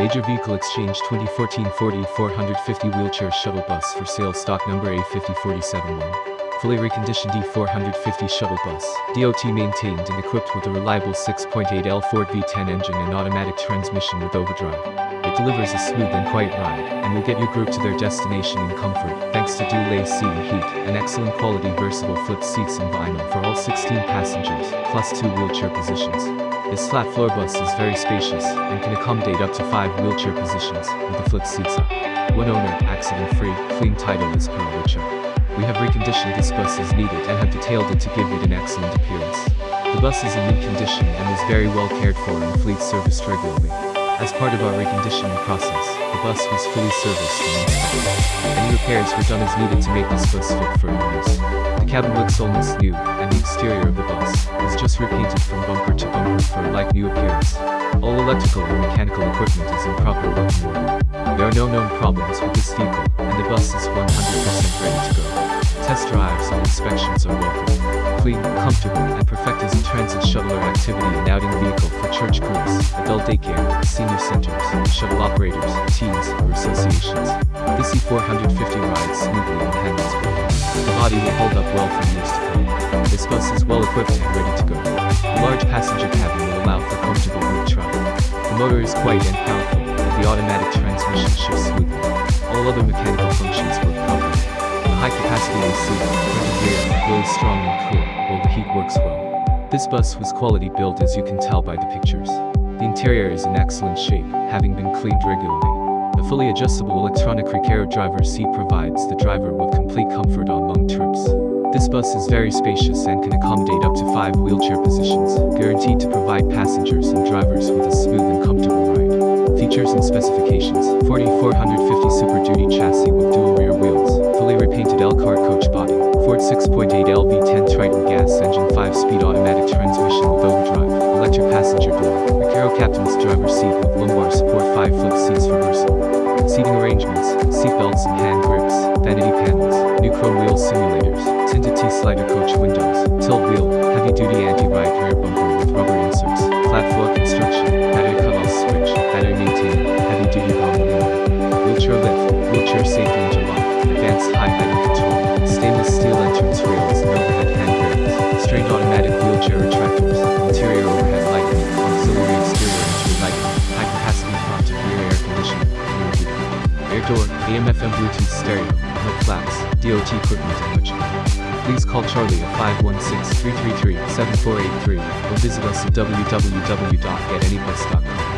Major Vehicle Exchange 2014 40 450 wheelchair shuttle bus for sale stock number A50471. Fully reconditioned E450 shuttle bus. DOT maintained and equipped with a reliable 6.8L Ford V10 engine and automatic transmission with overdrive. It delivers a smooth and quiet ride, and will get your group to their destination in comfort, thanks to dual AC heat, and excellent quality versatile flip seats and vinyl for all 16 passengers, plus two wheelchair positions. This flat floor bus is very spacious, and can accommodate up to five wheelchair positions, with the flip seats up. One owner, accident-free, clean title is per Richard. We have reconditioned this bus as needed and have detailed it to give it an excellent appearance. The bus is in neat condition and is very well cared for and fleet serviced regularly. As part of our reconditioning process, the bus was fully serviced and installed. Any repairs were done as needed to make this bus fit for use. The cabin looks almost new, and the exterior of the bus is just repainted from bumper to bumper for a like new appearance. All electrical and mechanical equipment is in proper working order. There are no known problems with this vehicle, and the bus is 100% ready to go. Test drives and inspections are welcome. Clean, comfortable, and perfect as a transit shuttler activity and outing vehicle for church groups, adult daycare, senior centers, shuttle operators, teams, or associations. This E450 rides smoothly and handles well. The body will hold up well for years to come. This bus is well equipped and ready to go. A large passenger cabin will allow for comfortable group travel. The motor is quiet and powerful, and the automatic transmission shifts smoothly. All other mechanical functions work properly The high-capacity AC, printed rear, really strong and cool, while the heat works well. This bus was quality built as you can tell by the pictures. The interior is in excellent shape, having been cleaned regularly. The fully adjustable electronic Recaro driver seat provides the driver with complete comfort on long trips. This bus is very spacious and can accommodate up to five wheelchair positions, guaranteed to provide passengers and drivers with a smooth and comfortable ride. Features and specifications 4450 Super Duty chassis with dual rear wheels, fully repainted Elkhart coach body, Ford 6.8 LV10 Triton gas engine 5-speed automatic transmission with overdrive, electric passenger door, Recaro captain's driver seat with lumbar support 5 flip seats for versatile. Seating arrangements, seat belts and hand grips, vanity panels, new chrome wheel simulators, tinted T-slider coach windows, tilt wheel, heavy-duty anti-ride rear bumper with rubber inserts, flat floor construction, battery cutoff switch, battery maintainer, heavy-duty power wheel, wheelchair lift, wheelchair safety interlock, advanced high height control, stainless steel entrance rails and overhead handrails, straight automatic wheelchair retractors, interior AM/FM Bluetooth stereo, no flaps, DOT equipment more. Please call Charlie at 516-333-7483 or visit us at www.getanybus.com.